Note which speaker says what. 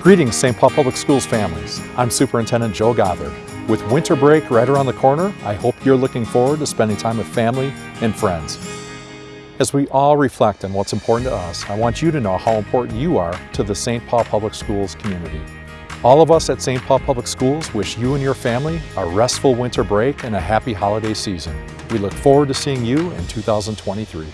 Speaker 1: Greetings, St. Paul Public Schools families. I'm Superintendent Joe Gothard. With winter break right around the corner, I hope you're looking forward to spending time with family and friends. As we all reflect on what's important to us, I want you to know how important you are to the St. Paul Public Schools community. All of us at St. Paul Public Schools wish you and your family a restful winter break and a happy holiday season. We look forward to seeing you in 2023.